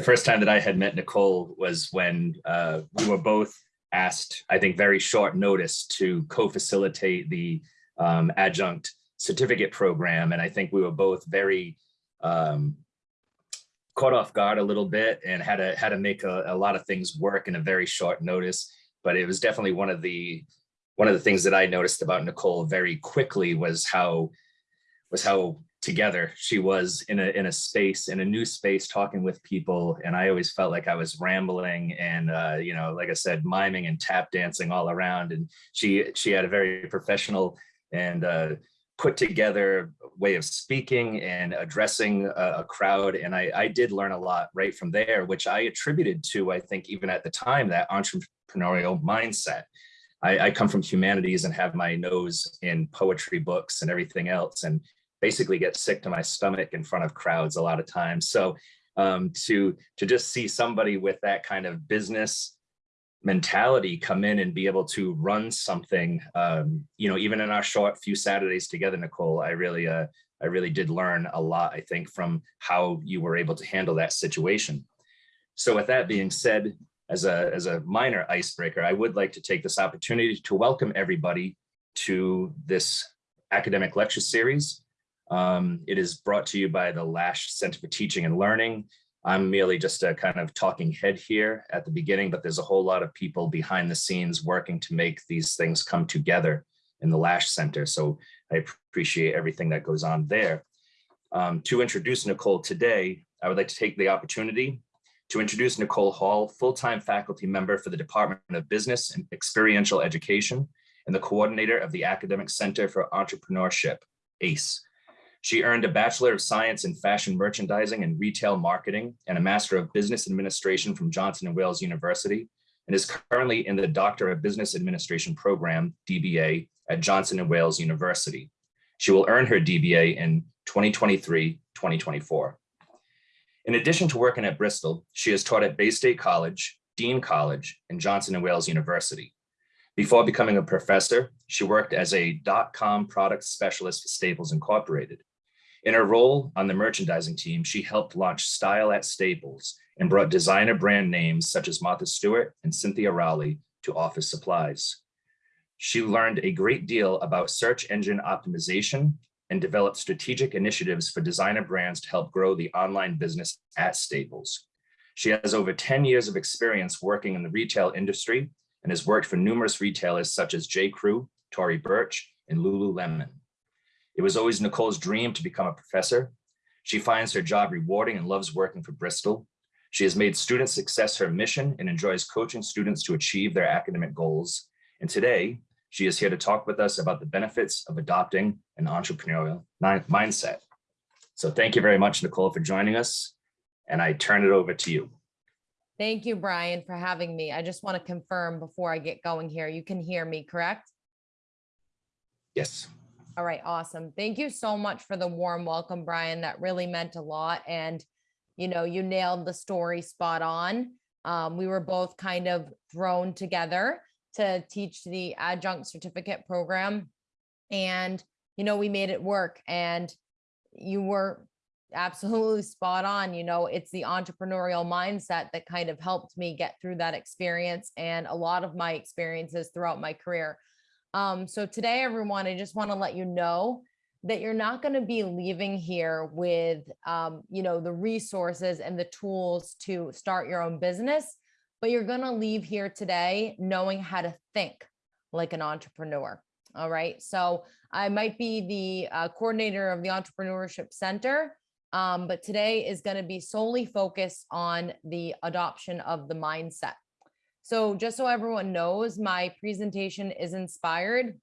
the first time that I had met Nicole was when uh, we were both asked, I think, very short notice to co-facilitate the um, adjunct certificate program. And I think we were both very um, caught off guard a little bit and had to had to make a, a lot of things work in a very short notice. But it was definitely one of the one of the things that I noticed about Nicole very quickly was how was how together. She was in a in a space in a new space talking with people and i always felt like i was rambling and uh you know like i said miming and tap dancing all around. And she she had a very professional and uh put together way of speaking and addressing a, a crowd. And I, I did learn a lot right from there which i attributed to i think even at the time that entrepreneurial mindset. I, I, come from humanities and have my nose in poetry books and everything else. And basically get sick to my stomach in front of crowds a lot of times. So um, to, to just see somebody with that kind of business mentality come in and be able to run something, um, you know, even in our short few Saturdays together, Nicole, I really, uh, I really did learn a lot, I think, from how you were able to handle that situation. So with that being said, as a, as a minor icebreaker, I would like to take this opportunity to welcome everybody to this academic lecture series. Um, it is brought to you by the Lash Center for Teaching and Learning. I'm merely just a kind of talking head here at the beginning, but there's a whole lot of people behind the scenes working to make these things come together in the Lash Center. So I appreciate everything that goes on there. Um, to introduce Nicole today, I would like to take the opportunity to introduce Nicole Hall, full-time faculty member for the Department of Business and Experiential Education and the coordinator of the Academic Center for Entrepreneurship, ACE. She earned a Bachelor of Science in Fashion Merchandising and Retail Marketing and a Master of Business Administration from Johnson & Wales University and is currently in the Doctor of Business Administration program, DBA, at Johnson & Wales University. She will earn her DBA in 2023-2024. In addition to working at Bristol, she has taught at Bay State College, Dean College, and Johnson & Wales University. Before becoming a professor, she worked as a dot-com product specialist for Staples Incorporated. In her role on the merchandising team, she helped launch Style at Staples and brought designer brand names such as Martha Stewart and Cynthia Rowley to office supplies. She learned a great deal about search engine optimization and developed strategic initiatives for designer brands to help grow the online business at Staples. She has over 10 years of experience working in the retail industry and has worked for numerous retailers such as J. Crew, Tory Burch, and Lululemon. It was always Nicole's dream to become a professor. She finds her job rewarding and loves working for Bristol. She has made student success her mission and enjoys coaching students to achieve their academic goals. And today, she is here to talk with us about the benefits of adopting an entrepreneurial mindset. So thank you very much, Nicole, for joining us. And I turn it over to you. Thank you, Brian, for having me. I just want to confirm before I get going here, you can hear me, correct? Yes. All right, awesome. Thank you so much for the warm welcome, Brian. That really meant a lot. And, you know, you nailed the story spot on. Um, we were both kind of thrown together to teach the adjunct certificate program. And, you know, we made it work and you were absolutely spot on. You know, it's the entrepreneurial mindset that kind of helped me get through that experience and a lot of my experiences throughout my career. Um, so today, everyone, I just want to let you know that you're not going to be leaving here with, um, you know, the resources and the tools to start your own business, but you're going to leave here today knowing how to think like an entrepreneur. All right. So I might be the uh, coordinator of the Entrepreneurship Center, um, but today is going to be solely focused on the adoption of the mindset. So just so everyone knows, my presentation is inspired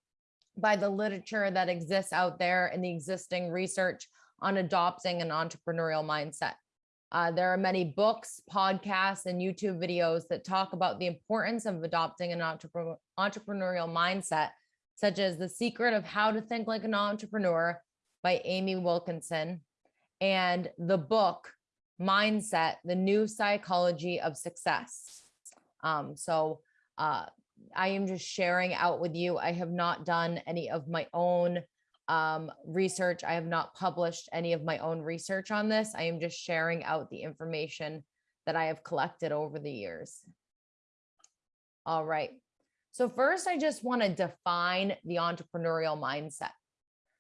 by the literature that exists out there and the existing research on adopting an entrepreneurial mindset. Uh, there are many books, podcasts, and YouTube videos that talk about the importance of adopting an entrepreneur, entrepreneurial mindset, such as The Secret of How to Think Like an Entrepreneur by Amy Wilkinson, and the book Mindset, The New Psychology of Success um, so uh, I am just sharing out with you. I have not done any of my own um, research. I have not published any of my own research on this. I am just sharing out the information that I have collected over the years. All right. So first, I just want to define the entrepreneurial mindset.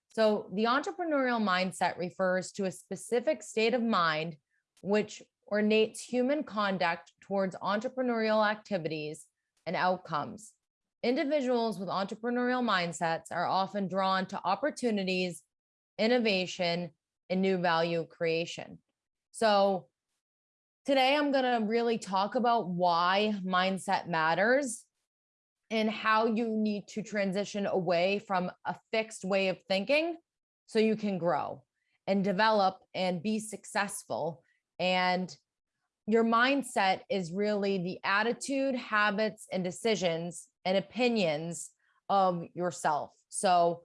So the entrepreneurial mindset refers to a specific state of mind which ornates human conduct towards entrepreneurial activities and outcomes. Individuals with entrepreneurial mindsets are often drawn to opportunities, innovation, and new value creation. So today I'm going to really talk about why mindset matters and how you need to transition away from a fixed way of thinking so you can grow and develop and be successful. And your mindset is really the attitude, habits, and decisions and opinions of yourself. So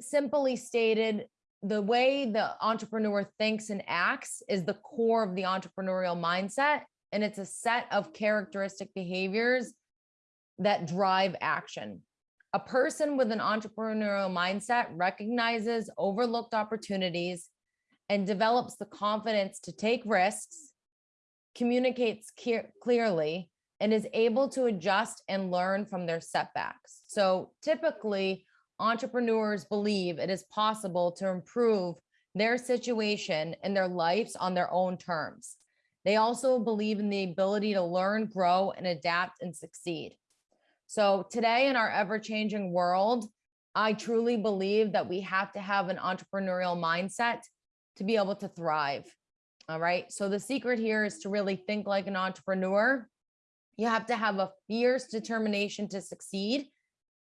simply stated, the way the entrepreneur thinks and acts is the core of the entrepreneurial mindset. And it's a set of characteristic behaviors that drive action. A person with an entrepreneurial mindset recognizes overlooked opportunities and develops the confidence to take risks, communicates clearly, and is able to adjust and learn from their setbacks. So typically, entrepreneurs believe it is possible to improve their situation and their lives on their own terms. They also believe in the ability to learn, grow, and adapt and succeed. So today in our ever changing world, I truly believe that we have to have an entrepreneurial mindset to be able to thrive. All right. So the secret here is to really think like an entrepreneur. You have to have a fierce determination to succeed.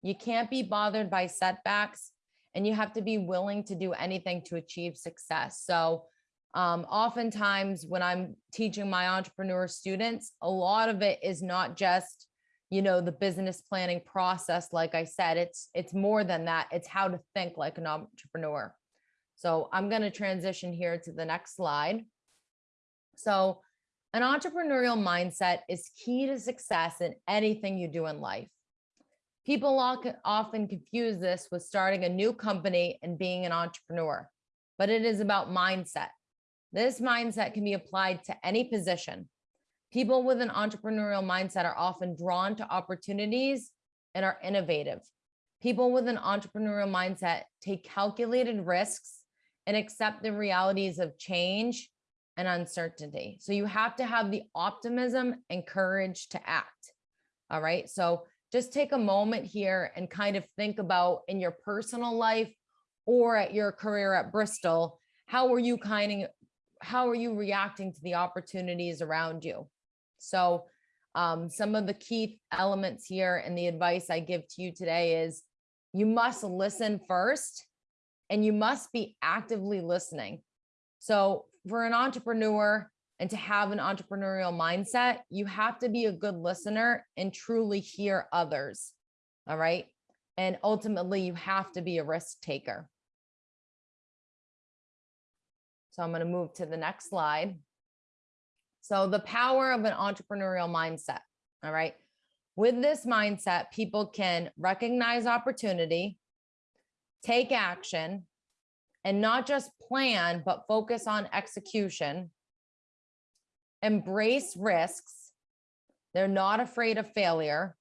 You can't be bothered by setbacks and you have to be willing to do anything to achieve success. So um, oftentimes when I'm teaching my entrepreneur students, a lot of it is not just you know the business planning process like i said it's it's more than that it's how to think like an entrepreneur so i'm going to transition here to the next slide. So an entrepreneurial mindset is key to success in anything you do in life. People often confuse this with starting a new company and being an entrepreneur but it is about mindset. This mindset can be applied to any position. People with an entrepreneurial mindset are often drawn to opportunities and are innovative. People with an entrepreneurial mindset take calculated risks and accept the realities of change and uncertainty. So you have to have the optimism and courage to act. All right. So just take a moment here and kind of think about in your personal life or at your career at Bristol, how are you kind of, how are you reacting to the opportunities around you? So um, some of the key elements here and the advice I give to you today is you must listen first and you must be actively listening. So for an entrepreneur and to have an entrepreneurial mindset, you have to be a good listener and truly hear others. All right. And ultimately, you have to be a risk taker. So I'm going to move to the next slide. So the power of an entrepreneurial mindset. All right. With this mindset, people can recognize opportunity, take action, and not just plan, but focus on execution, embrace risks. They're not afraid of failure.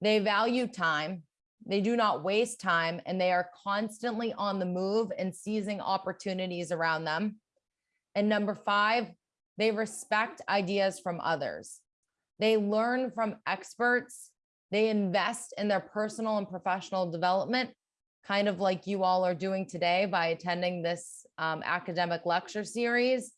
They value time. They do not waste time and they are constantly on the move and seizing opportunities around them. And number five, they respect ideas from others. They learn from experts. They invest in their personal and professional development, kind of like you all are doing today by attending this um, academic lecture series.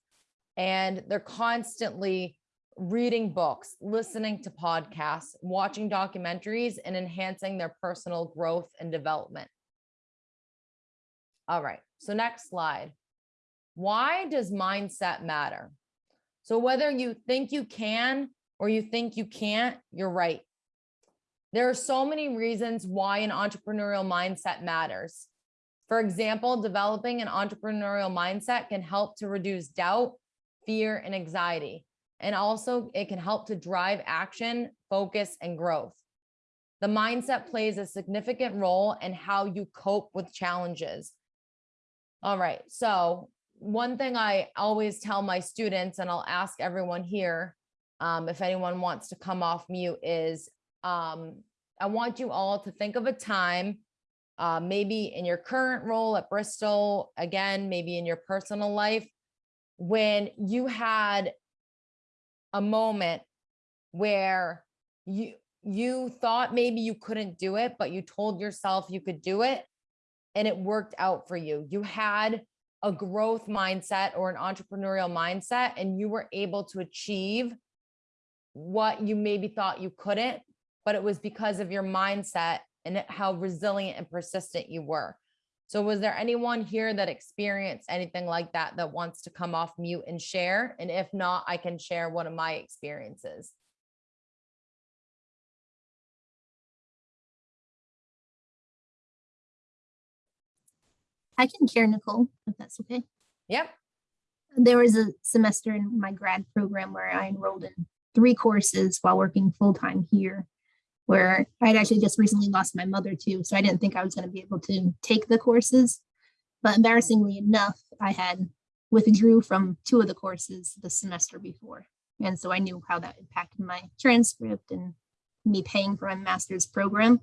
And they're constantly reading books, listening to podcasts, watching documentaries, and enhancing their personal growth and development. All right, so next slide. Why does mindset matter? So whether you think you can or you think you can't, you're right. There are so many reasons why an entrepreneurial mindset matters. For example, developing an entrepreneurial mindset can help to reduce doubt, fear, and anxiety. And also it can help to drive action, focus, and growth. The mindset plays a significant role in how you cope with challenges. All right, so one thing I always tell my students, and I'll ask everyone here, um, if anyone wants to come off mute, is um, I want you all to think of a time, uh, maybe in your current role at Bristol, again, maybe in your personal life, when you had a moment where you you thought maybe you couldn't do it, but you told yourself you could do it and it worked out for you. You had a growth mindset or an entrepreneurial mindset and you were able to achieve what you maybe thought you couldn't, but it was because of your mindset and how resilient and persistent you were. So was there anyone here that experienced anything like that that wants to come off mute and share? And if not, I can share one of my experiences. I can share Nicole, if that's okay. Yep. There was a semester in my grad program where I enrolled in three courses while working full time here, where I'd actually just recently lost my mother too. So I didn't think I was going to be able to take the courses. But embarrassingly enough, I had withdrew from two of the courses the semester before. And so I knew how that impacted my transcript and me paying for my master's program.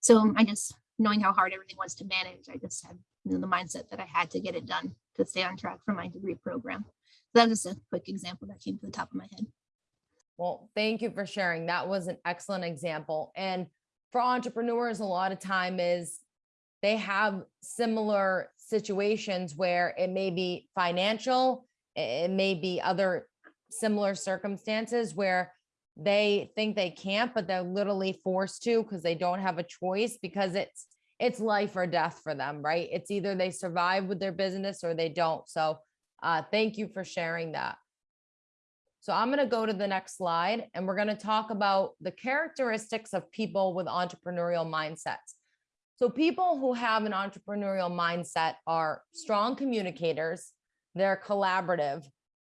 So I just, knowing how hard everything was to manage, I just had you know, the mindset that I had to get it done to stay on track for my degree program. So that was just a quick example that came to the top of my head. Well, thank you for sharing. That was an excellent example. And for entrepreneurs, a lot of time is they have similar situations where it may be financial, it may be other similar circumstances where they think they can't, but they're literally forced to because they don't have a choice because it's it's life or death for them, right? It's either they survive with their business or they don't. So uh, thank you for sharing that. So I'm going to go to the next slide and we're going to talk about the characteristics of people with entrepreneurial mindsets. So people who have an entrepreneurial mindset are strong communicators, they're collaborative,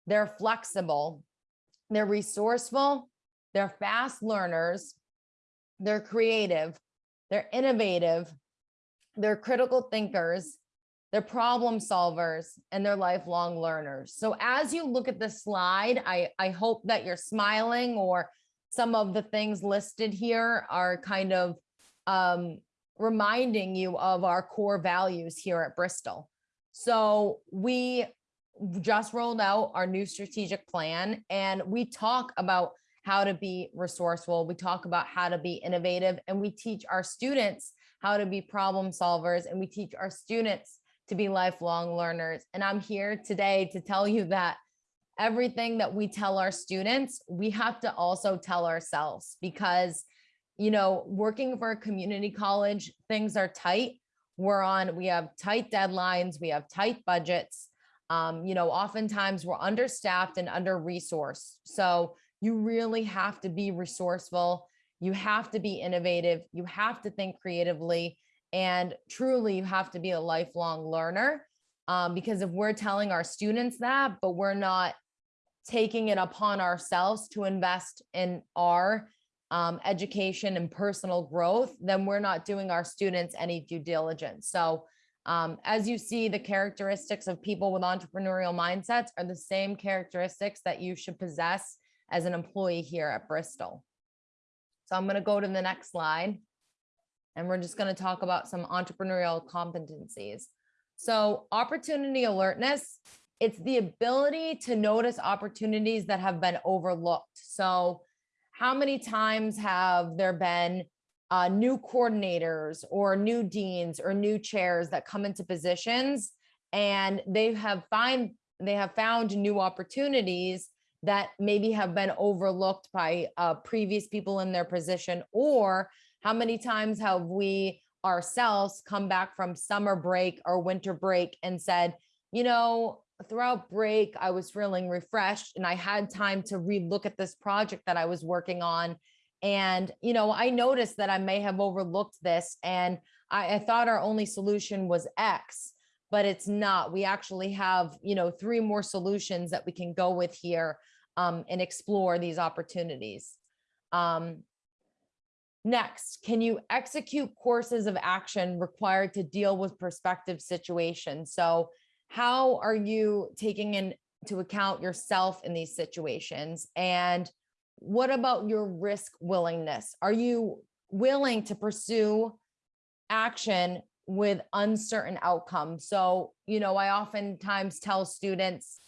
they're flexible, they're resourceful, they're fast learners, they're creative, they're innovative, they're critical thinkers, they're problem solvers, and they're lifelong learners. So as you look at this slide, I, I hope that you're smiling or some of the things listed here are kind of um, reminding you of our core values here at Bristol. So we just rolled out our new strategic plan and we talk about how to be resourceful. We talk about how to be innovative and we teach our students how to be problem solvers and we teach our students to be lifelong learners. And I'm here today to tell you that everything that we tell our students, we have to also tell ourselves because, you know, working for a community college, things are tight. We're on, we have tight deadlines, we have tight budgets. Um, you know, oftentimes we're understaffed and under resourced. So you really have to be resourceful. You have to be innovative. You have to think creatively. And truly, you have to be a lifelong learner. Um, because if we're telling our students that, but we're not taking it upon ourselves to invest in our um, education and personal growth, then we're not doing our students any due diligence. So um, as you see, the characteristics of people with entrepreneurial mindsets are the same characteristics that you should possess as an employee here at Bristol. So I'm going to go to the next slide. And we're just going to talk about some entrepreneurial competencies. So opportunity alertness, it's the ability to notice opportunities that have been overlooked. So how many times have there been uh, new coordinators or new deans or new chairs that come into positions and they have find they have found new opportunities that maybe have been overlooked by uh, previous people in their position or how many times have we ourselves come back from summer break or winter break and said you know throughout break i was feeling refreshed and i had time to relook at this project that i was working on and you know i noticed that i may have overlooked this and I, I thought our only solution was x but it's not. We actually have, you know, three more solutions that we can go with here um, and explore these opportunities. Um, next, can you execute courses of action required to deal with prospective situations? So how are you taking into account yourself in these situations? And what about your risk willingness? Are you willing to pursue action with uncertain outcomes? So, you know, I oftentimes tell students,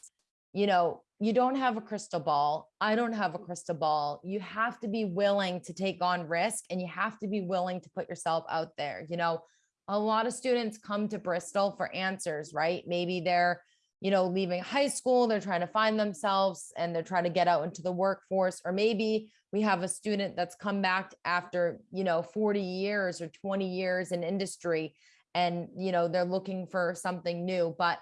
you know, you don't have a crystal ball. I don't have a crystal ball. You have to be willing to take on risk and you have to be willing to put yourself out there. You know, a lot of students come to Bristol for answers, right? Maybe they're, you know, leaving high school, they're trying to find themselves and they're trying to get out into the workforce. Or maybe we have a student that's come back after, you know, 40 years or 20 years in industry and, you know, they're looking for something new. But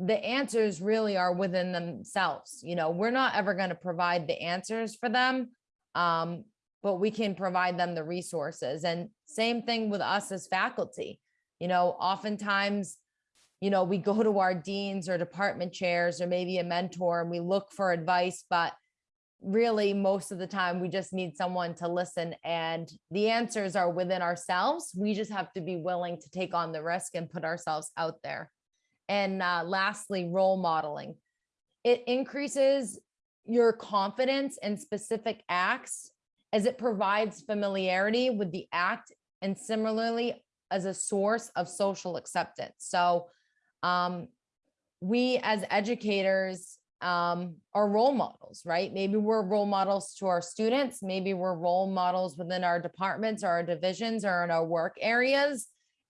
the answers really are within themselves. You know, we're not ever going to provide the answers for them, um, but we can provide them the resources. And same thing with us as faculty. You know, oftentimes, you know, we go to our deans or department chairs or maybe a mentor and we look for advice, but really most of the time we just need someone to listen and the answers are within ourselves. We just have to be willing to take on the risk and put ourselves out there. And uh, lastly, role modeling. It increases your confidence in specific acts as it provides familiarity with the act and similarly as a source of social acceptance. So um, we as educators um, are role models, right? Maybe we're role models to our students. Maybe we're role models within our departments or our divisions or in our work areas.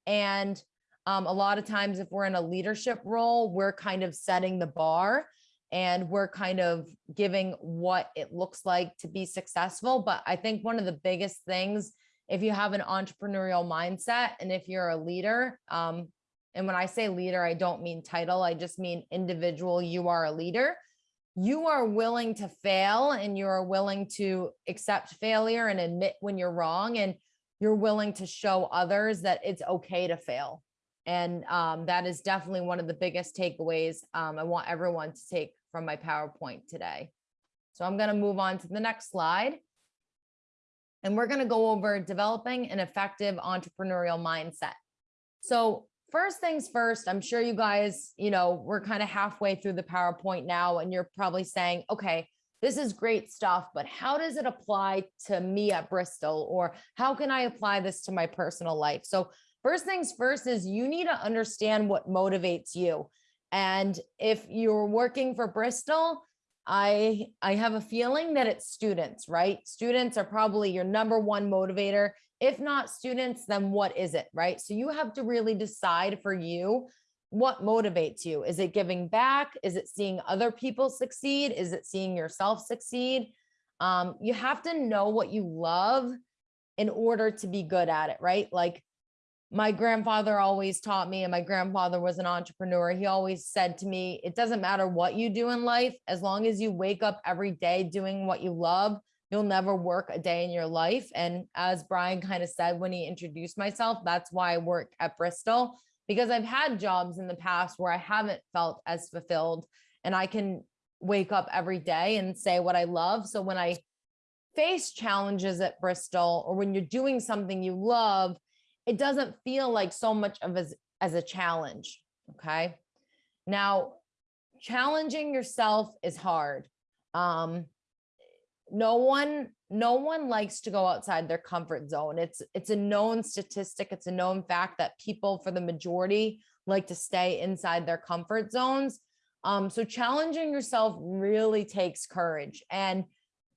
And um, a lot of times if we're in a leadership role, we're kind of setting the bar and we're kind of giving what it looks like to be successful. But I think one of the biggest things, if you have an entrepreneurial mindset and if you're a leader, um, and when I say leader, I don't mean title, I just mean individual, you are a leader. You are willing to fail and you are willing to accept failure and admit when you're wrong. And you're willing to show others that it's okay to fail. And um, that is definitely one of the biggest takeaways um, I want everyone to take from my PowerPoint today. So I'm going to move on to the next slide. And we're going to go over developing an effective entrepreneurial mindset. So first things first, I'm sure you guys, you know, we're kind of halfway through the PowerPoint now, and you're probably saying, okay, this is great stuff, but how does it apply to me at Bristol? Or how can I apply this to my personal life? So first things first is you need to understand what motivates you. And if you're working for Bristol, I, I have a feeling that it's students, right? Students are probably your number one motivator. If not students, then what is it, right? So you have to really decide for you what motivates you. Is it giving back? Is it seeing other people succeed? Is it seeing yourself succeed? Um, you have to know what you love in order to be good at it, right? Like my grandfather always taught me, and my grandfather was an entrepreneur. He always said to me, it doesn't matter what you do in life, as long as you wake up every day doing what you love, you'll never work a day in your life. And as Brian kind of said when he introduced myself, that's why I work at Bristol, because I've had jobs in the past where I haven't felt as fulfilled and I can wake up every day and say what I love. So when I face challenges at Bristol or when you're doing something you love, it doesn't feel like so much of as, as a challenge. Okay. Now, challenging yourself is hard. Um, no one, no one likes to go outside their comfort zone. It's, it's a known statistic. It's a known fact that people for the majority like to stay inside their comfort zones. Um, so challenging yourself really takes courage. And,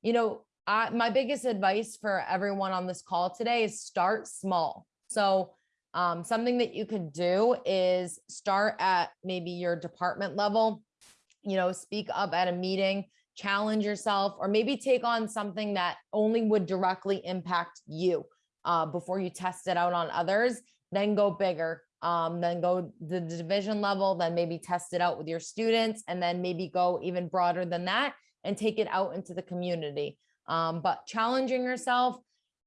you know, I, my biggest advice for everyone on this call today is start small. So um, something that you could do is start at maybe your department level, you know, speak up at a meeting, challenge yourself, or maybe take on something that only would directly impact you uh, before you test it out on others, then go bigger. Um, then go the division level, then maybe test it out with your students, and then maybe go even broader than that and take it out into the community. Um, but challenging yourself,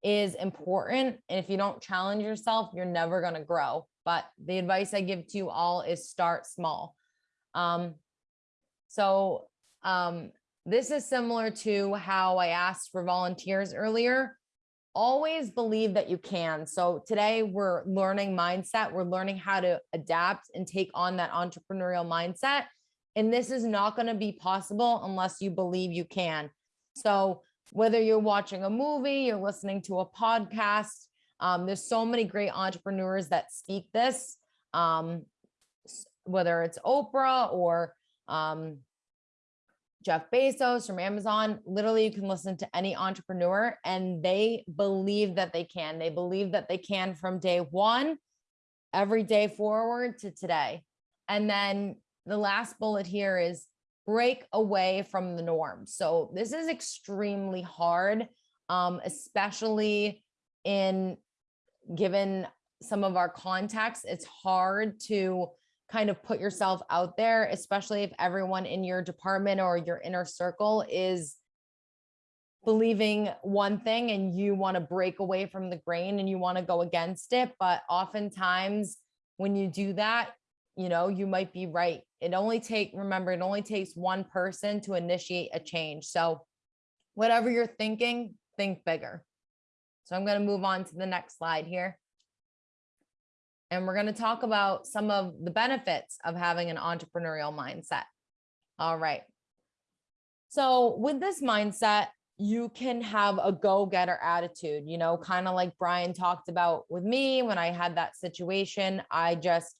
is important. And if you don't challenge yourself, you're never going to grow. But the advice I give to you all is start small. Um, so um, this is similar to how I asked for volunteers earlier. always believe that you can. So today we're learning mindset. We're learning how to adapt and take on that entrepreneurial mindset. And this is not going to be possible unless you believe you can. So whether you're watching a movie, you're listening to a podcast, um, there's so many great entrepreneurs that speak this, um, whether it's Oprah or um, Jeff Bezos from Amazon. Literally, you can listen to any entrepreneur and they believe that they can. They believe that they can from day one, every day forward to today. And then the last bullet here is break away from the norm. So this is extremely hard, um, especially in given some of our context, it's hard to kind of put yourself out there, especially if everyone in your department or your inner circle is believing one thing and you want to break away from the grain and you want to go against it. But oftentimes when you do that, you know, you might be right. It only take, remember, it only takes one person to initiate a change. So whatever you're thinking, think bigger. So I'm going to move on to the next slide here. And we're going to talk about some of the benefits of having an entrepreneurial mindset. All right. So with this mindset, you can have a go-getter attitude, you know, kind of like Brian talked about with me when I had that situation. I just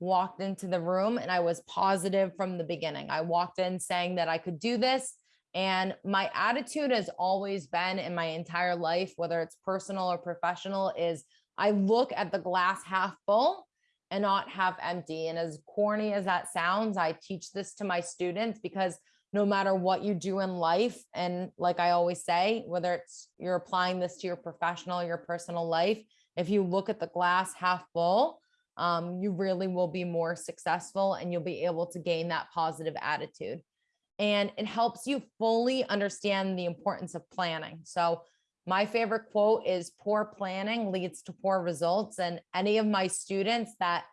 walked into the room and I was positive from the beginning. I walked in saying that I could do this. And my attitude has always been in my entire life, whether it's personal or professional, is I look at the glass half full and not half empty. And as corny as that sounds, I teach this to my students because no matter what you do in life, and like I always say, whether it's you're applying this to your professional, your personal life, if you look at the glass half full, um, you really will be more successful and you'll be able to gain that positive attitude. And it helps you fully understand the importance of planning. So my favorite quote is poor planning leads to poor results. And any of my students that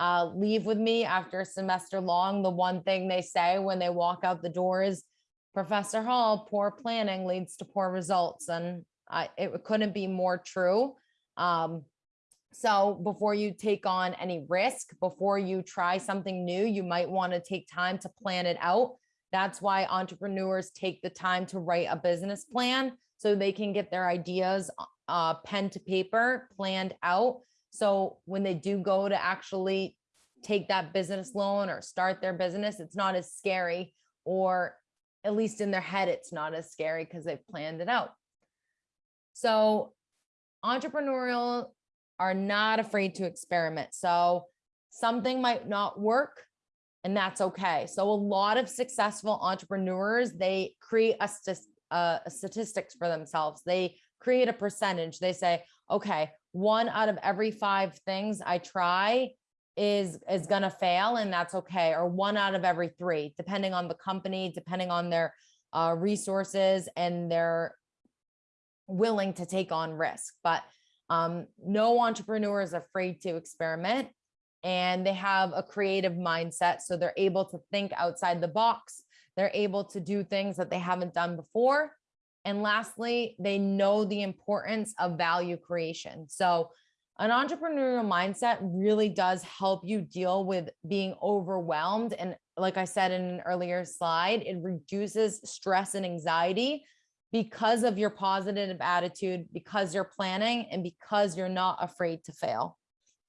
uh, leave with me after a semester long, the one thing they say when they walk out the door is, Professor Hall, poor planning leads to poor results. And I, it couldn't be more true. Um, so before you take on any risk, before you try something new, you might want to take time to plan it out. That's why entrepreneurs take the time to write a business plan so they can get their ideas uh, pen to paper planned out. So when they do go to actually take that business loan or start their business, it's not as scary, or at least in their head, it's not as scary because they've planned it out. So entrepreneurial are not afraid to experiment. So something might not work and that's okay. So a lot of successful entrepreneurs, they create a, uh, a statistics for themselves. They create a percentage. They say, okay, one out of every five things I try is is going to fail and that's okay or one out of every three depending on the company depending on their uh, resources and their willing to take on risk but um, no entrepreneur is afraid to experiment and they have a creative mindset. So they're able to think outside the box. They're able to do things that they haven't done before. And lastly, they know the importance of value creation. So an entrepreneurial mindset really does help you deal with being overwhelmed. And like I said in an earlier slide, it reduces stress and anxiety because of your positive attitude, because you're planning and because you're not afraid to fail.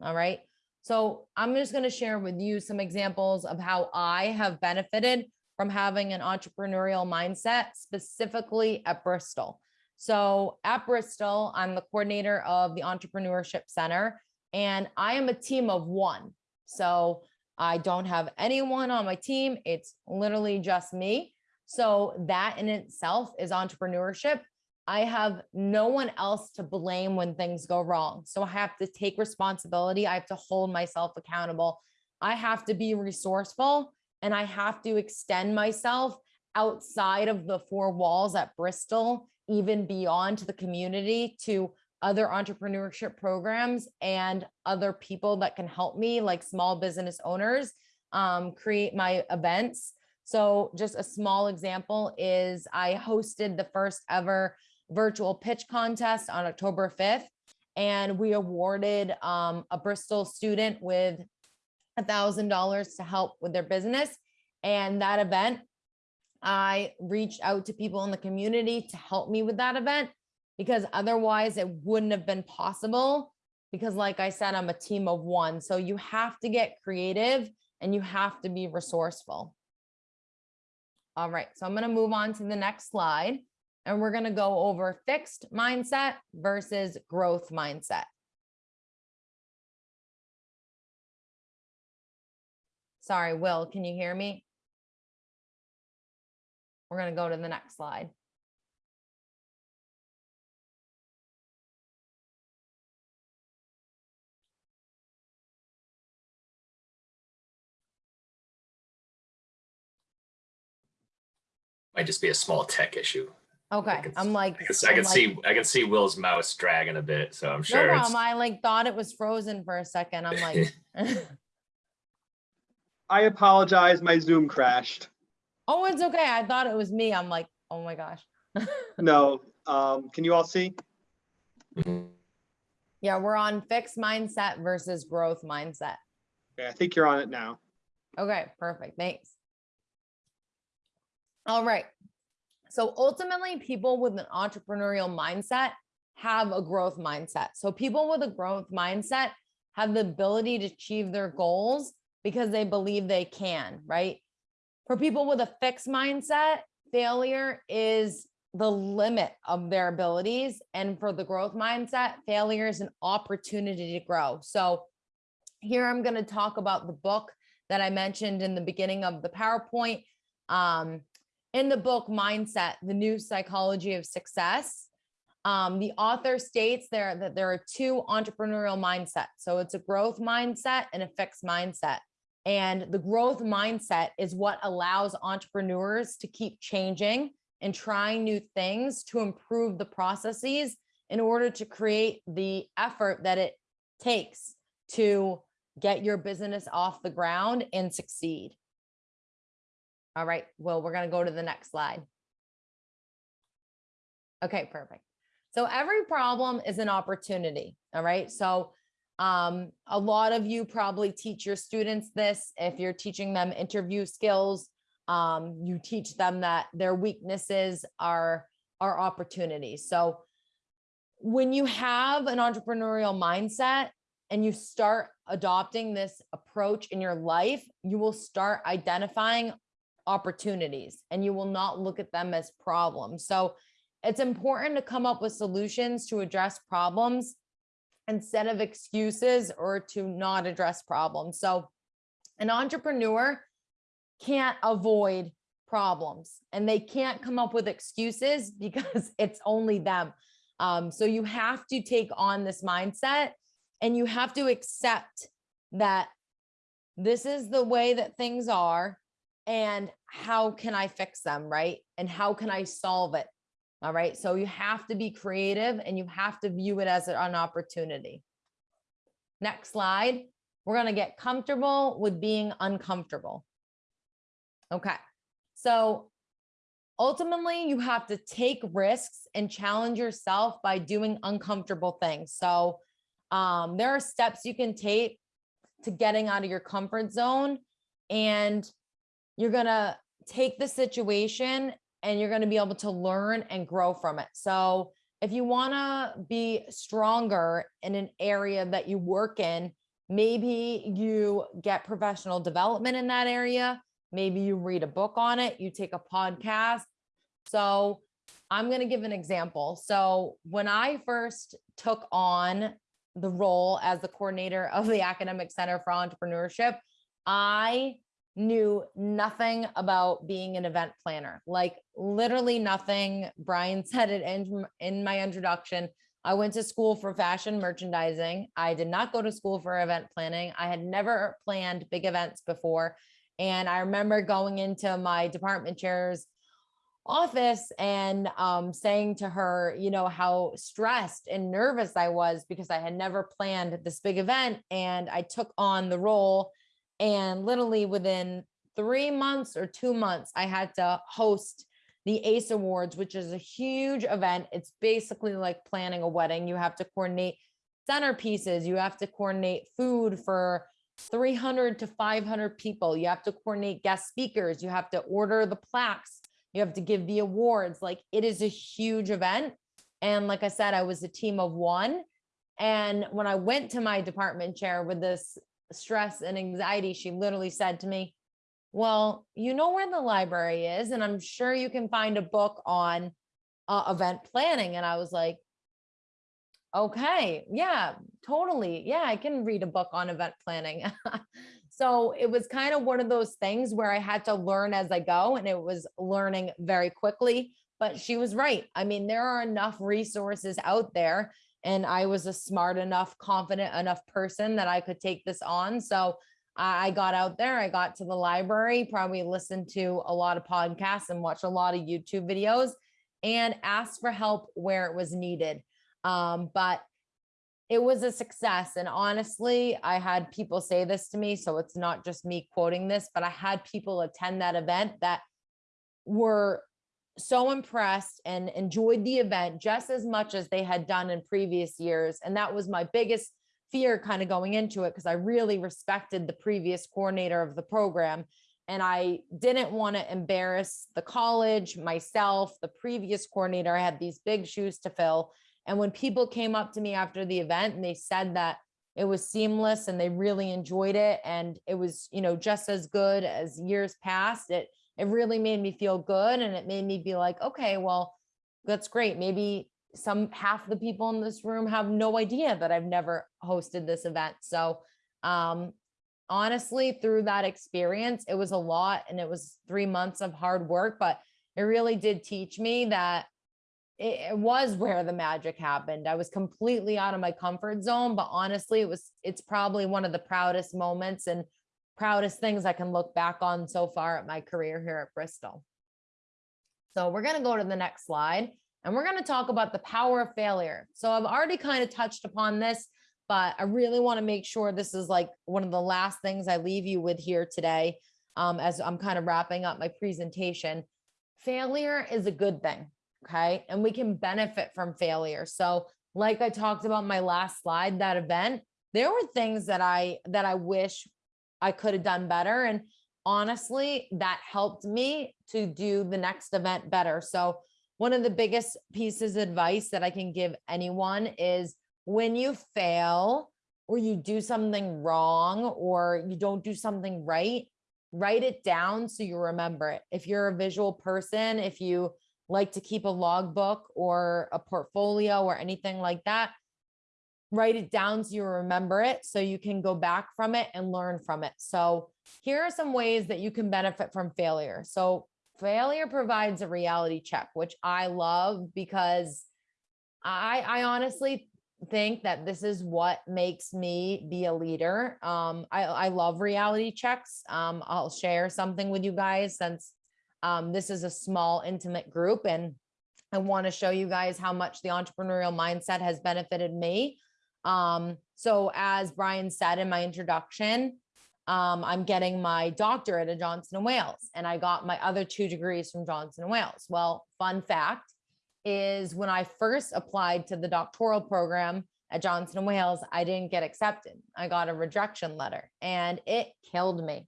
All right. So I'm just going to share with you some examples of how I have benefited from having an entrepreneurial mindset, specifically at Bristol. So at Bristol, I'm the coordinator of the Entrepreneurship Center, and I am a team of one. So I don't have anyone on my team. It's literally just me. So that in itself is entrepreneurship. I have no one else to blame when things go wrong. So I have to take responsibility. I have to hold myself accountable. I have to be resourceful and I have to extend myself outside of the four walls at Bristol, even beyond the community to other entrepreneurship programs and other people that can help me like small business owners um, create my events. So just a small example is I hosted the first ever virtual pitch contest on October 5th. And we awarded um, a Bristol student with a thousand dollars to help with their business. And that event, I reached out to people in the community to help me with that event because otherwise it wouldn't have been possible. Because like I said, I'm a team of one. So you have to get creative and you have to be resourceful. All right, so I'm going to move on to the next slide and we're going to go over fixed mindset versus growth mindset. Sorry, Will, can you hear me? We're going to go to the next slide. Might just be a small tech issue. Okay, can I'm like. I can, I I'm can like, see, I can see Will's mouse dragging a bit, so I'm sure it's. problem. I like thought it was frozen for a second. I'm like, I apologize, my Zoom crashed. oh, it's okay. I thought it was me. I'm like, oh my gosh. No, um, can you all see? Mhm. Yeah, we're on fixed mindset versus growth mindset. Okay, I think you're on it now. Okay, perfect. Thanks. All right. So ultimately, people with an entrepreneurial mindset have a growth mindset. So people with a growth mindset have the ability to achieve their goals because they believe they can, right? For people with a fixed mindset, failure is the limit of their abilities. And for the growth mindset, failure is an opportunity to grow. So here I'm going to talk about the book that I mentioned in the beginning of the PowerPoint. Um, in the book Mindset, The New Psychology of Success, um, the author states there that there are two entrepreneurial mindsets. So it's a growth mindset and a fixed mindset. And the growth mindset is what allows entrepreneurs to keep changing and trying new things to improve the processes in order to create the effort that it takes to get your business off the ground and succeed. All right, well, we're going to go to the next slide. Okay, perfect. So every problem is an opportunity. All right. So um, a lot of you probably teach your students this. If you're teaching them interview skills, um, you teach them that their weaknesses are, are opportunities. So when you have an entrepreneurial mindset and you start adopting this approach in your life, you will start identifying opportunities and you will not look at them as problems. So it's important to come up with solutions to address problems instead of excuses or to not address problems. So an entrepreneur can't avoid problems and they can't come up with excuses because it's only them. Um, so you have to take on this mindset and you have to accept that this is the way that things are and how can I fix them, right? And how can I solve it? All right. So you have to be creative and you have to view it as an opportunity. Next slide. We're going to get comfortable with being uncomfortable. Okay. So ultimately you have to take risks and challenge yourself by doing uncomfortable things. So um, there are steps you can take to getting out of your comfort zone and you're going to take the situation and you're going to be able to learn and grow from it. So if you want to be stronger in an area that you work in, maybe you get professional development in that area. Maybe you read a book on it, you take a podcast. So I'm going to give an example. So when I first took on the role as the coordinator of the Academic Center for Entrepreneurship, I knew nothing about being an event planner, like literally nothing. Brian said it in, in my introduction. I went to school for fashion merchandising. I did not go to school for event planning. I had never planned big events before. And I remember going into my department chair's office and um, saying to her, you know, how stressed and nervous I was because I had never planned this big event. And I took on the role and literally within three months or two months, I had to host the ACE Awards, which is a huge event. It's basically like planning a wedding. You have to coordinate centerpieces, you have to coordinate food for 300 to 500 people. You have to coordinate guest speakers. You have to order the plaques. You have to give the awards. Like it is a huge event. And like I said, I was a team of one. And when I went to my department chair with this stress and anxiety, she literally said to me, well, you know where the library is, and I'm sure you can find a book on uh, event planning. And I was like, okay, yeah, totally. Yeah, I can read a book on event planning. so it was kind of one of those things where I had to learn as I go, and it was learning very quickly. But she was right. I mean, there are enough resources out there, and I was a smart enough, confident enough person that I could take this on. So I got out there, I got to the library, probably listened to a lot of podcasts and watched a lot of YouTube videos and asked for help where it was needed. Um, but it was a success. And honestly, I had people say this to me. So it's not just me quoting this, but I had people attend that event that were so impressed and enjoyed the event just as much as they had done in previous years. And that was my biggest fear kind of going into it because I really respected the previous coordinator of the program. And I didn't want to embarrass the college, myself, the previous coordinator. I had these big shoes to fill. And when people came up to me after the event and they said that it was seamless and they really enjoyed it and it was, you know, just as good as years past, it it really made me feel good and it made me be like, okay, well, that's great. Maybe some half the people in this room have no idea that I've never hosted this event. So um honestly, through that experience, it was a lot and it was three months of hard work, but it really did teach me that it, it was where the magic happened. I was completely out of my comfort zone, but honestly, it was, it's probably one of the proudest moments and proudest things I can look back on so far at my career here at Bristol. So we're going to go to the next slide and we're going to talk about the power of failure. So I've already kind of touched upon this, but I really want to make sure this is like one of the last things I leave you with here today um, as I'm kind of wrapping up my presentation. Failure is a good thing okay and we can benefit from failure so like i talked about my last slide that event there were things that i that i wish i could have done better and honestly that helped me to do the next event better. So one of the biggest pieces of advice that i can give anyone is when you fail or you do something wrong or you don't do something right write it down so you remember it. If you're a visual person if you like to keep a logbook or a portfolio or anything like that, write it down so you remember it so you can go back from it and learn from it. So here are some ways that you can benefit from failure. So failure provides a reality check, which I love because I, I honestly think that this is what makes me be a leader. Um, I, I love reality checks. Um, I'll share something with you guys since um, this is a small, intimate group, and I want to show you guys how much the entrepreneurial mindset has benefited me. Um, so as Brian said in my introduction, um, I'm getting my doctorate at Johnson and Wales, and I got my other two degrees from Johnson and Wales. Well, fun fact is when I first applied to the doctoral program at Johnson and Wales, I didn't get accepted. I got a rejection letter and it killed me.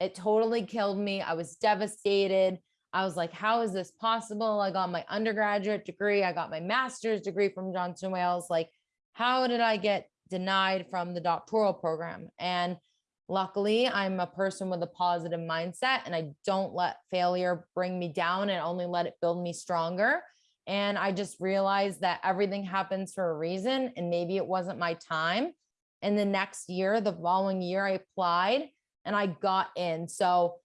It totally killed me. I was devastated. I was like, how is this possible? I got my undergraduate degree. I got my master's degree from Johnson & Wales. Like, how did I get denied from the doctoral program? And luckily, I'm a person with a positive mindset and I don't let failure bring me down and only let it build me stronger. And I just realized that everything happens for a reason and maybe it wasn't my time. And the next year, the following year, I applied and I got in. So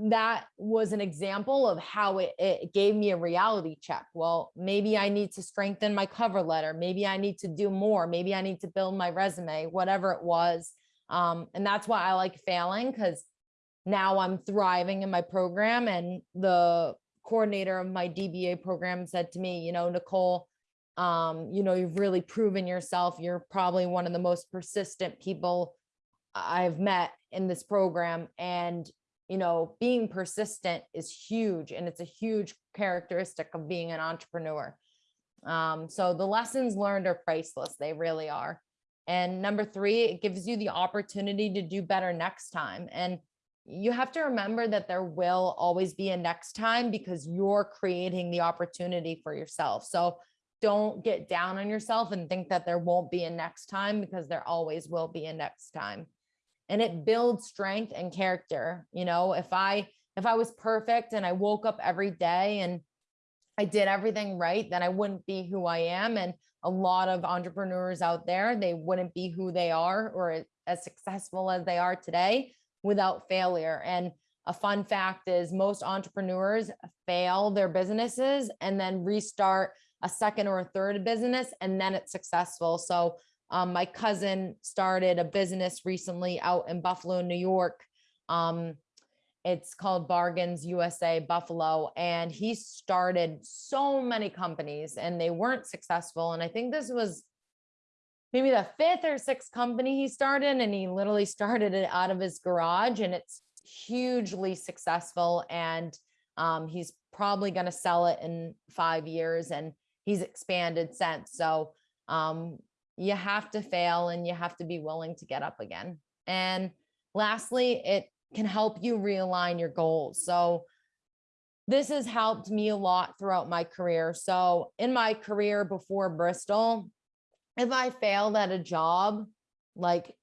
that was an example of how it, it gave me a reality check. Well, maybe I need to strengthen my cover letter. Maybe I need to do more. Maybe I need to build my resume, whatever it was. Um, and that's why I like failing because now I'm thriving in my program. And the coordinator of my DBA program said to me, you know, Nicole, um, you know, you've really proven yourself. You're probably one of the most persistent people I've met in this program and you know, being persistent is huge and it's a huge characteristic of being an entrepreneur. Um, so the lessons learned are priceless. They really are. And number three, it gives you the opportunity to do better next time. And you have to remember that there will always be a next time because you're creating the opportunity for yourself. So don't get down on yourself and think that there won't be a next time because there always will be a next time. And it builds strength and character. You know, if I if I was perfect and I woke up every day and I did everything right, then I wouldn't be who I am. And a lot of entrepreneurs out there, they wouldn't be who they are or as successful as they are today without failure. And a fun fact is most entrepreneurs fail their businesses and then restart a second or a third business and then it's successful. So um, my cousin started a business recently out in Buffalo, New York. Um, it's called Bargains USA Buffalo. And he started so many companies and they weren't successful. And I think this was maybe the fifth or sixth company he started and he literally started it out of his garage and it's hugely successful and um, he's probably going to sell it in five years and he's expanded since so um, you have to fail and you have to be willing to get up again and lastly it can help you realign your goals so this has helped me a lot throughout my career so in my career before bristol if I failed at a job, like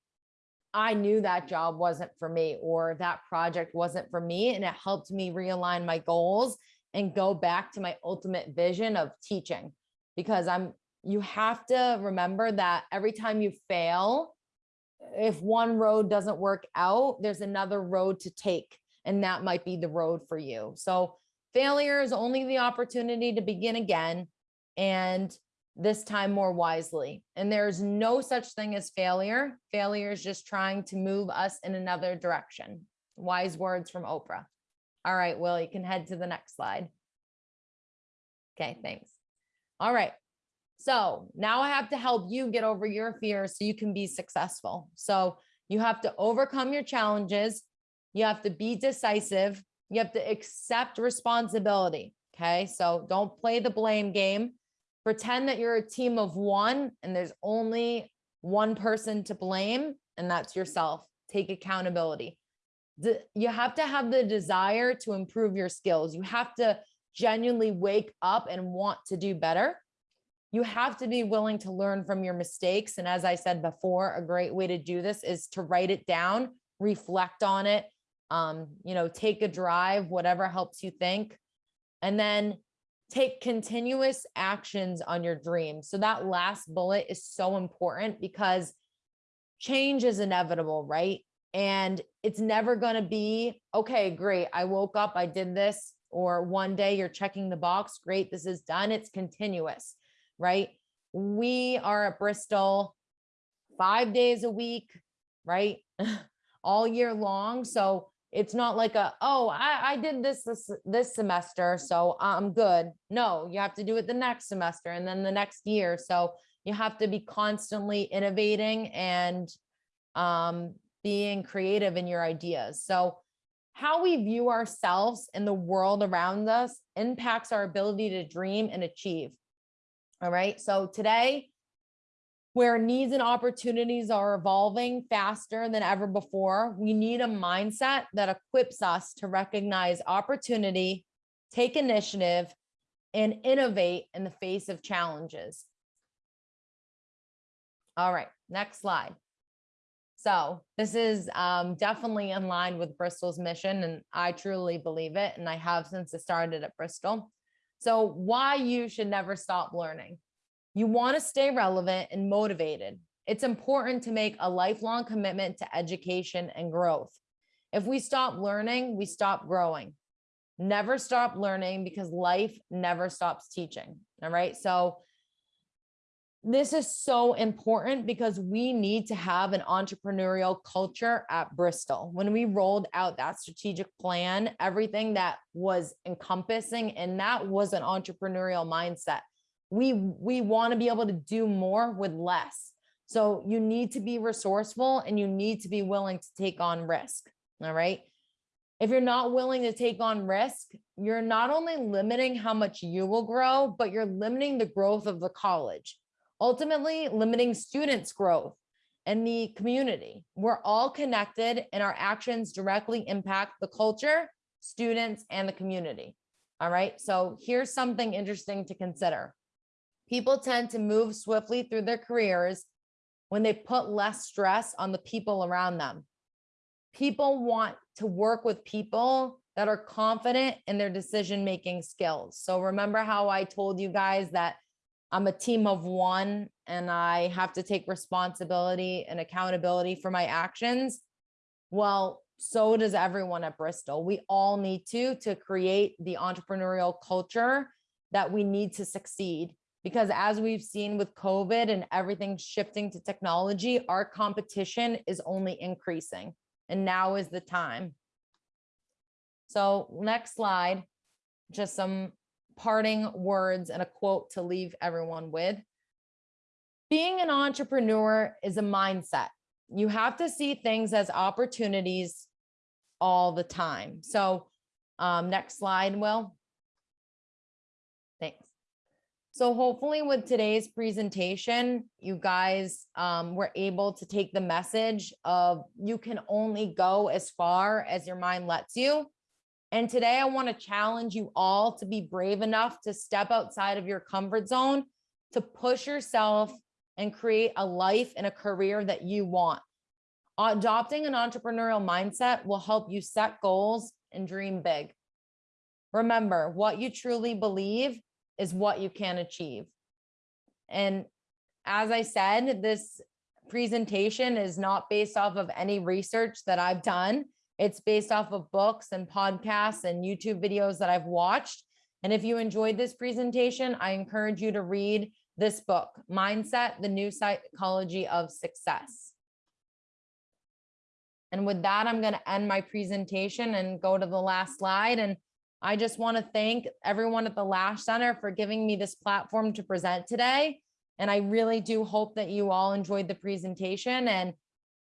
I knew that job wasn't for me or that project wasn't for me. And it helped me realign my goals and go back to my ultimate vision of teaching because I'm, you have to remember that every time you fail, if one road doesn't work out, there's another road to take. And that might be the road for you. So failure is only the opportunity to begin again. And this time more wisely. And there's no such thing as failure. Failure is just trying to move us in another direction. Wise words from Oprah. All right, Will, you can head to the next slide. Okay, thanks. All right. So now I have to help you get over your fears so you can be successful. So you have to overcome your challenges. You have to be decisive. You have to accept responsibility. Okay, so don't play the blame game pretend that you're a team of one and there's only one person to blame and that's yourself take accountability you have to have the desire to improve your skills you have to genuinely wake up and want to do better you have to be willing to learn from your mistakes and as i said before a great way to do this is to write it down reflect on it um, you know take a drive whatever helps you think and then take continuous actions on your dreams. So that last bullet is so important because change is inevitable, right? And it's never going to be, okay, great. I woke up, I did this, or one day you're checking the box. Great, this is done. It's continuous, right? We are at Bristol five days a week, right? All year long. So it's not like a oh I, I did this, this this semester so i'm good no you have to do it the next semester and then the next year so you have to be constantly innovating and um, being creative in your ideas so how we view ourselves and the world around us impacts our ability to dream and achieve all right so today where needs and opportunities are evolving faster than ever before, we need a mindset that equips us to recognize opportunity, take initiative, and innovate in the face of challenges. All right, next slide. So this is um, definitely in line with Bristol's mission, and I truly believe it, and I have since it started at Bristol. So why you should never stop learning. You want to stay relevant and motivated. It's important to make a lifelong commitment to education and growth. If we stop learning, we stop growing. Never stop learning because life never stops teaching. All right. So this is so important because we need to have an entrepreneurial culture at Bristol. When we rolled out that strategic plan, everything that was encompassing and that was an entrepreneurial mindset. We we want to be able to do more with less. So you need to be resourceful and you need to be willing to take on risk all right? If you're not willing to take on risk, you're not only limiting how much you will grow, but you're limiting the growth of the college, ultimately limiting students' growth and the community. We're all connected and our actions directly impact the culture, students, and the community. All right, so here's something interesting to consider. People tend to move swiftly through their careers when they put less stress on the people around them. People want to work with people that are confident in their decision-making skills. So remember how I told you guys that I'm a team of one and I have to take responsibility and accountability for my actions? Well, so does everyone at Bristol. We all need to, to create the entrepreneurial culture that we need to succeed. Because as we've seen with COVID and everything shifting to technology, our competition is only increasing. And now is the time. So next slide, just some parting words and a quote to leave everyone with. Being an entrepreneur is a mindset. You have to see things as opportunities all the time. So um, next slide, Will. Thanks. So hopefully with today's presentation, you guys um, were able to take the message of you can only go as far as your mind lets you. And today I want to challenge you all to be brave enough to step outside of your comfort zone, to push yourself and create a life and a career that you want. Adopting an entrepreneurial mindset will help you set goals and dream big. Remember, what you truly believe is what you can achieve. And as I said, this presentation is not based off of any research that I've done. It's based off of books and podcasts and YouTube videos that I've watched. And if you enjoyed this presentation, I encourage you to read this book, Mindset, the New Psychology of Success. And with that, I'm going to end my presentation and go to the last slide. And I just want to thank everyone at the Lash Center for giving me this platform to present today. And I really do hope that you all enjoyed the presentation. And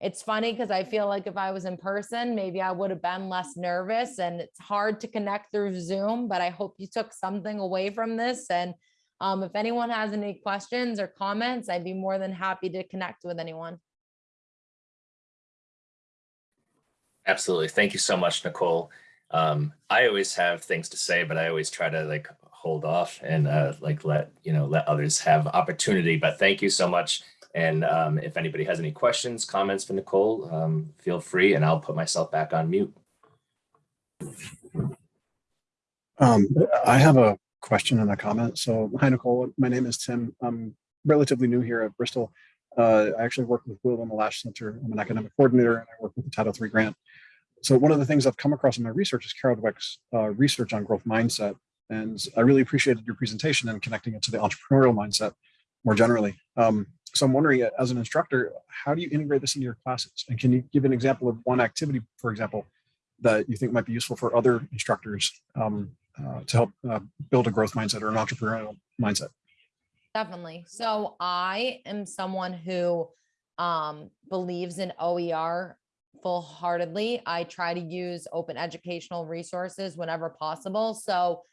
it's funny because I feel like if I was in person, maybe I would have been less nervous and it's hard to connect through Zoom, but I hope you took something away from this. And um, if anyone has any questions or comments, I'd be more than happy to connect with anyone. Absolutely. Thank you so much, Nicole. Um, I always have things to say, but I always try to like hold off and uh, like let, you know, let others have opportunity. But thank you so much. And um, if anybody has any questions, comments for Nicole, um, feel free and I'll put myself back on mute. Um, I have a question and a comment. So, hi, Nicole. My name is Tim. I'm relatively new here at Bristol. Uh, I actually work with Will in the Lash Center. I'm an academic coordinator and I work with the Title III grant. So one of the things I've come across in my research is Carol Dweck's uh, research on growth mindset. And I really appreciated your presentation and connecting it to the entrepreneurial mindset more generally. Um, so I'm wondering, uh, as an instructor, how do you integrate this into your classes? And can you give an example of one activity, for example, that you think might be useful for other instructors um, uh, to help uh, build a growth mindset or an entrepreneurial mindset? Definitely. So I am someone who um, believes in OER full heartedly. I try to use open educational resources whenever possible. So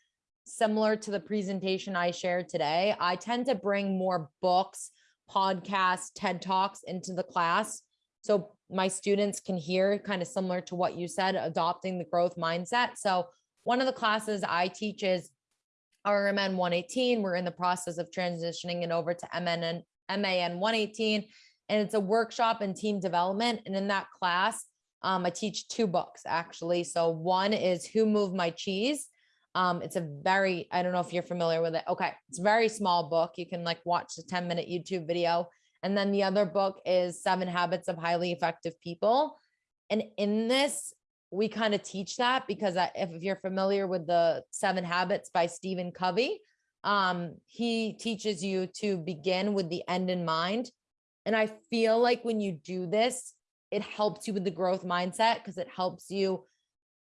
similar to the presentation I shared today, I tend to bring more books, podcasts, TED Talks into the class. So my students can hear kind of similar to what you said, adopting the growth mindset. So one of the classes I teach is RMN 118. We're in the process of transitioning it over to MN MAN 118. And it's a workshop in team development. And in that class, um, I teach two books actually. So one is Who Moved My Cheese? Um, it's a very, I don't know if you're familiar with it. Okay. It's a very small book. You can like watch the 10 minute YouTube video. And then the other book is Seven Habits of Highly Effective People. And in this, we kind of teach that because if you're familiar with the Seven Habits by Stephen Covey, um, he teaches you to begin with the end in mind. And I feel like when you do this, it helps you with the growth mindset because it helps you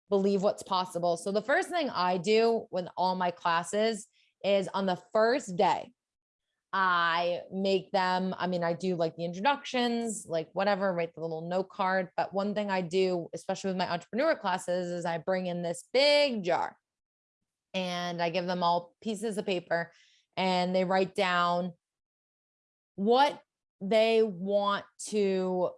believe what's possible. So the first thing I do with all my classes is on the first day, I make them, I mean, I do like the introductions, like whatever, write the little note card. But one thing I do, especially with my entrepreneur classes, is I bring in this big jar and I give them all pieces of paper and they write down what they want to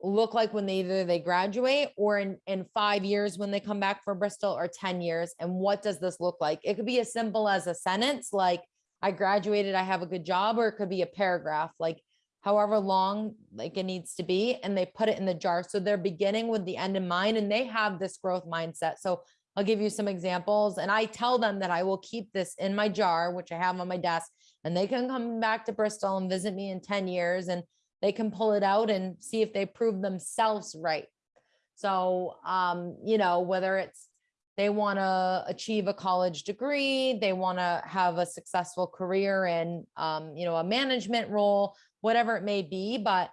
look like when they either they graduate or in in five years when they come back for Bristol or 10 years and what does this look like? It could be as simple as a sentence like I graduated I have a good job or it could be a paragraph like however long like it needs to be and they put it in the jar. So they're beginning with the end in mind and they have this growth mindset. So I'll give you some examples and I tell them that I will keep this in my jar which I have on my desk and they can come back to Bristol and visit me in 10 years and they can pull it out and see if they prove themselves right. So, um, you know, whether it's they want to achieve a college degree, they want to have a successful career in, um, you know, a management role, whatever it may be, but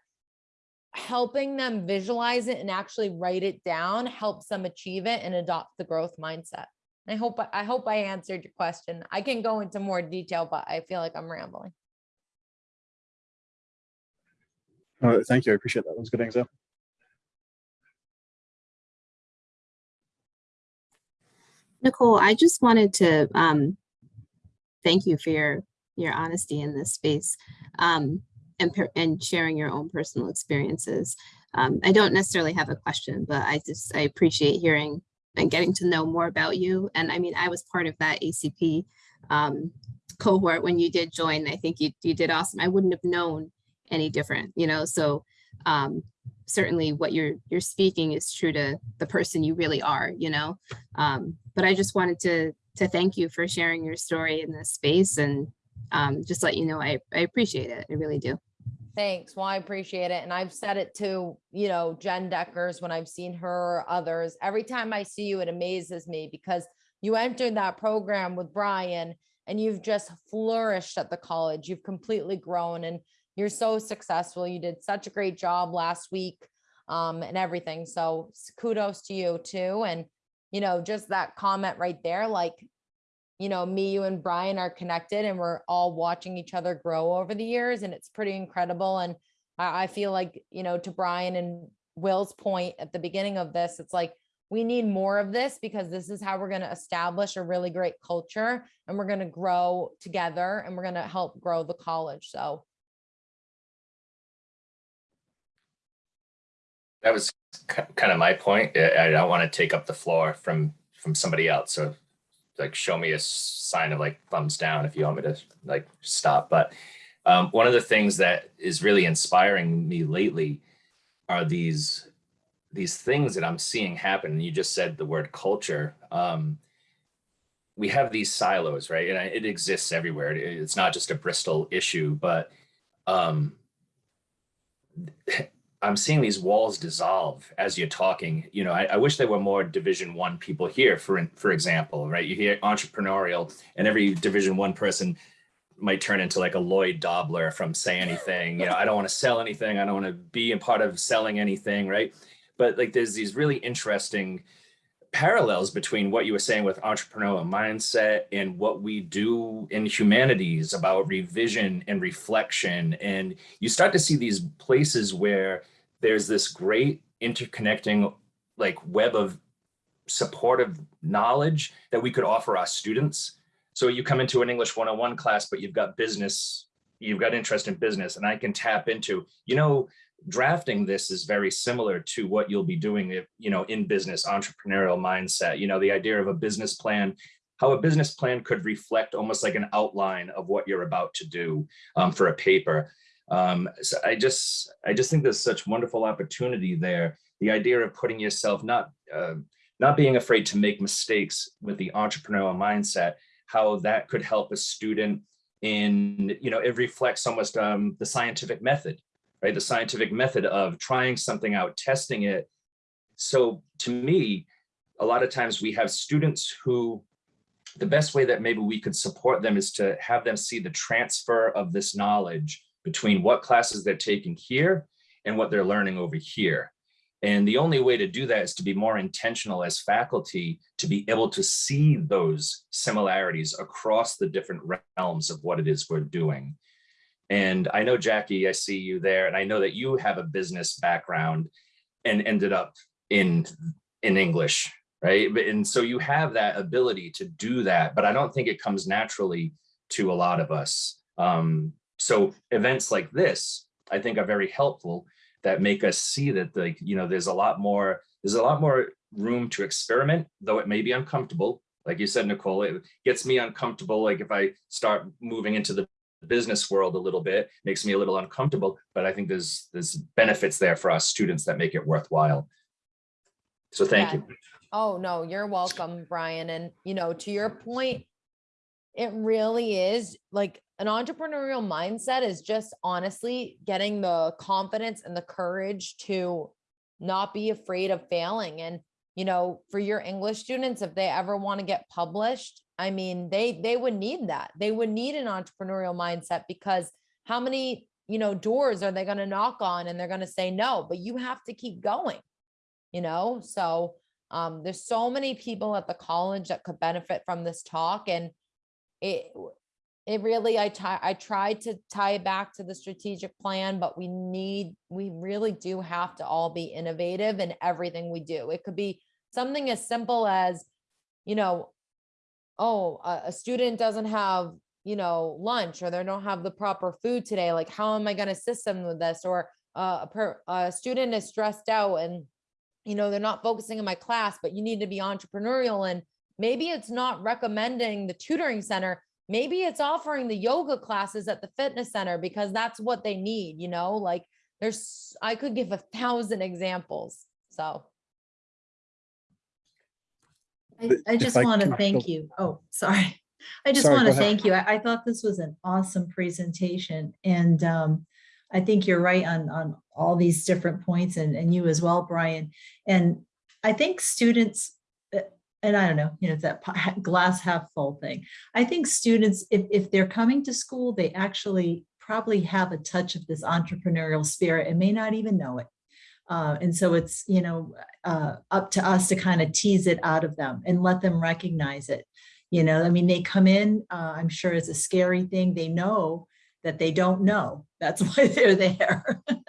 helping them visualize it and actually write it down helps them achieve it and adopt the growth mindset. I hope, I hope I answered your question. I can go into more detail, but I feel like I'm rambling. Thank you. I appreciate that. That was a good example. Nicole, I just wanted to um, thank you for your your honesty in this space um, and and sharing your own personal experiences. Um, I don't necessarily have a question, but I just I appreciate hearing and getting to know more about you. And I mean, I was part of that ACP um, cohort when you did join. I think you you did awesome. I wouldn't have known any different, you know. So um, certainly, what you're you're speaking is true to the person you really are, you know. Um, but I just wanted to to thank you for sharing your story in this space and um, just let you know I, I appreciate it. I really do. Thanks. Well, I appreciate it. And I've said it to, you know, Jen Deckers when I've seen her or others. Every time I see you, it amazes me because you entered that program with Brian and you've just flourished at the college. You've completely grown and you're so successful. You did such a great job last week um, and everything. So kudos to you too. And, you know, just that comment right there, like, you know, me, you and Brian are connected and we're all watching each other grow over the years and it's pretty incredible. And I, I feel like, you know, to Brian and Will's point at the beginning of this, it's like, we need more of this because this is how we're going to establish a really great culture and we're going to grow together and we're going to help grow the college. So That was kind of my point. I don't want to take up the floor from, from somebody else. So like, show me a sign of like thumbs down if you want me to like stop. But um, one of the things that is really inspiring me lately are these, these things that I'm seeing happen. And you just said the word culture. Um, we have these silos, right? And it exists everywhere. It's not just a Bristol issue, but um, I'm seeing these walls dissolve as you're talking. You know, I, I wish there were more Division One people here. For for example, right? You hear entrepreneurial, and every Division One person might turn into like a Lloyd Dobler from Say Anything. You know, I don't want to sell anything. I don't want to be a part of selling anything, right? But like, there's these really interesting parallels between what you were saying with entrepreneurial mindset and what we do in humanities about revision and reflection. And you start to see these places where there's this great interconnecting like web of supportive knowledge that we could offer our students. So you come into an English 101 class, but you've got business, you've got interest in business, and I can tap into, you know, drafting this is very similar to what you'll be doing if, you know, in business, entrepreneurial mindset, you know, the idea of a business plan, how a business plan could reflect almost like an outline of what you're about to do um, for a paper. Um, so I just, I just think there's such wonderful opportunity there. The idea of putting yourself, not, uh, not being afraid to make mistakes with the entrepreneurial mindset, how that could help a student in, you know, it reflects almost um, the scientific method right? The scientific method of trying something out, testing it. So to me, a lot of times we have students who the best way that maybe we could support them is to have them see the transfer of this knowledge between what classes they're taking here and what they're learning over here. And the only way to do that is to be more intentional as faculty to be able to see those similarities across the different realms of what it is we're doing. And I know Jackie, I see you there, and I know that you have a business background and ended up in in English, right? And so you have that ability to do that, but I don't think it comes naturally to a lot of us. Um, so events like this, I think, are very helpful that make us see that like you know there's a lot more there's a lot more room to experiment, though it may be uncomfortable. Like you said, Nicole, it gets me uncomfortable. Like if I start moving into the business world a little bit, makes me a little uncomfortable, but I think there's there's benefits there for us students that make it worthwhile. So thank Yeah. you. Oh, no, you're welcome, Brian. And, you know, to your point, it really is like an entrepreneurial mindset is just honestly getting the confidence and the courage to not be afraid of failing. And, you know, for your English students, if they ever want to get published, I mean, they, they would need that. They would need an entrepreneurial mindset because how many, you know, doors are they going to knock on and they're going to say no, but you have to keep going, you know? So, um, there's so many people at the college that could benefit from this talk and it, it really, I tie, I tried to tie it back to the strategic plan, but we need, we really do have to all be innovative in everything we do. It could be something as simple as, you know, oh, a, a student doesn't have, you know, lunch or they don't have the proper food today. Like, how am I going to assist them with this? Or uh, a, per, a student is stressed out and, you know, they're not focusing in my class, but you need to be entrepreneurial. And maybe it's not recommending the tutoring center. Maybe it's offering the yoga classes at the fitness center because that's what they need, you know, like there's, I could give a thousand examples. So. I, I just want to thank you. Oh, sorry. I just want to thank you. I, I thought this was an awesome presentation and um, I think you're right on, on all these different points and, and you as well, Brian. And I think students, and I don't know, you know, it's that glass half full thing. I think students, if, if they're coming to school, they actually probably have a touch of this entrepreneurial spirit and may not even know it. Uh, and so it's, you know, uh, up to us to kind of tease it out of them and let them recognize it. You know, I mean, they come in, uh, I'm sure it's a scary thing. They know that they don't know. That's why they're there.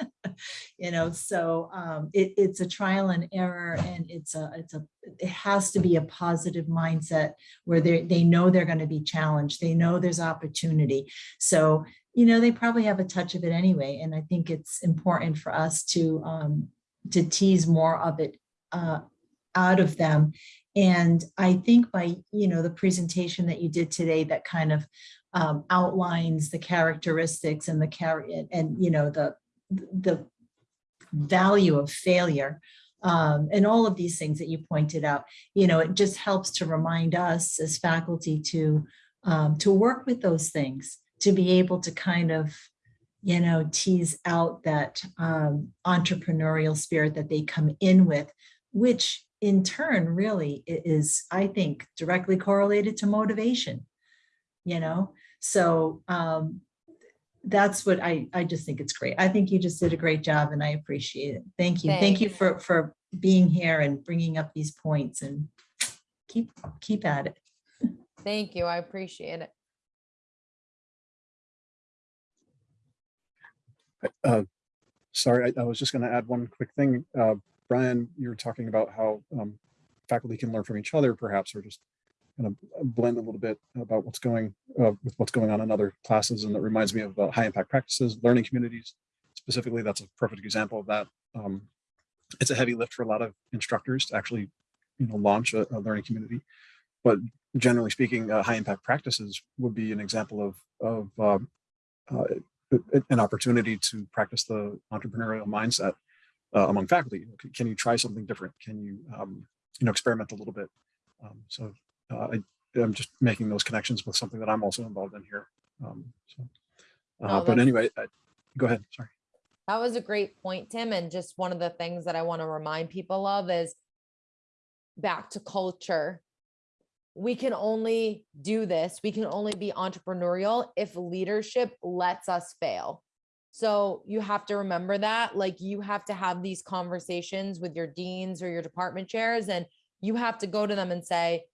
you know, so um, it, it's a trial and error and it's a, it's a, it has to be a positive mindset where they, they know they're going to be challenged. They know there's opportunity. So, you know, they probably have a touch of it anyway. And I think it's important for us to, um, to tease more of it uh, out of them. And I think by, you know, the presentation that you did today that kind of um, outlines the characteristics and the carry and, you know, the, the value of failure um, and all of these things that you pointed out, you know, it just helps to remind us as faculty to, um, to work with those things, to be able to kind of, you know, tease out that um, entrepreneurial spirit that they come in with, which in turn really is, I think, directly correlated to motivation, you know? So um, that's what I, I just think it's great. I think you just did a great job and I appreciate it. Thank you. Thank you for, for being here and bringing up these points and keep, keep at it. Thank you. I appreciate it. Uh, Sorry, I I was just going to add one quick thing. Uh, Brian, you were talking about how um, faculty can learn from each other perhaps, or just kind of blend a little bit about what's going uh, with what's going on in other classes. And that reminds me of uh, high impact practices, learning communities. Specifically, that's a perfect example of that. Um, It's a heavy lift for a lot of instructors to actually, you know, launch a, a learning community. But generally speaking, uh, high impact practices would be an example of, of um, uh, an opportunity to practice the entrepreneurial mindset uh, among faculty. Can you try something different? Can you, um, you know, experiment a little bit? Um, so uh, I, I'm just making those connections with something that I'm also involved in here. Um, so, uh, No, but anyway, I, go ahead. Sorry. That was a great point, Tim. And just one of the things that I want to remind people of is back to culture. We can only do this, we can only be entrepreneurial if leadership lets us fail. So you have to remember that, like you have to have these conversations with your deans or your department chairs, and you have to go to them and say,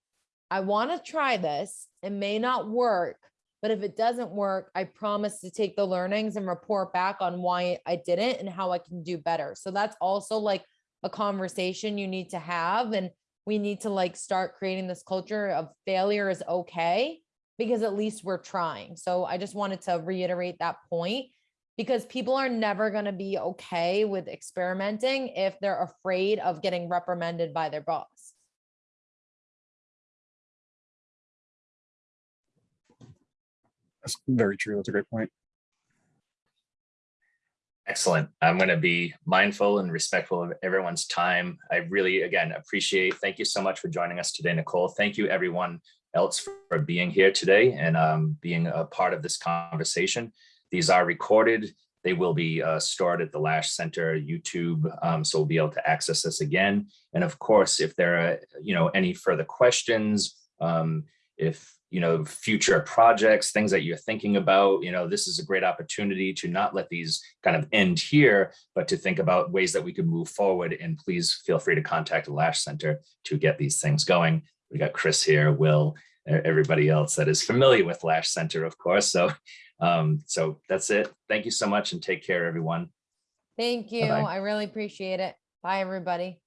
I want to try this. It may not work, But if it doesn't work, I promise to take the learnings and report back on why I didn't and how I can do better. So that's also like a conversation you need to have. And we need to like start creating this culture of failure is okay because at least we're trying. So I just wanted to reiterate that point because people are never going to be okay with experimenting if they're afraid of getting reprimanded by their boss. That's very true. That's a great point. Excellent. I'm going to be mindful and respectful of everyone's time. I really, again, appreciate, thank you so much for joining us today, Nicole. Thank you everyone else for being here today and um, being a part of this conversation. These are recorded. They will be uh, stored at the Lash Center YouTube, um, so we'll be able to access this again. And of course, if there are, you know, any further questions, um, if you know, future projects, things that you're thinking about, you know, this is a great opportunity to not let these kind of end here, but to think about ways that we could move forward. And please feel free to contact the Lash Center to get these things going. We got Chris here, Will, everybody else that is familiar with Lash Center, of course. So, um, so that's it. Thank you so much and take care, everyone. Thank you. Bye-bye. I really appreciate it. Bye, everybody.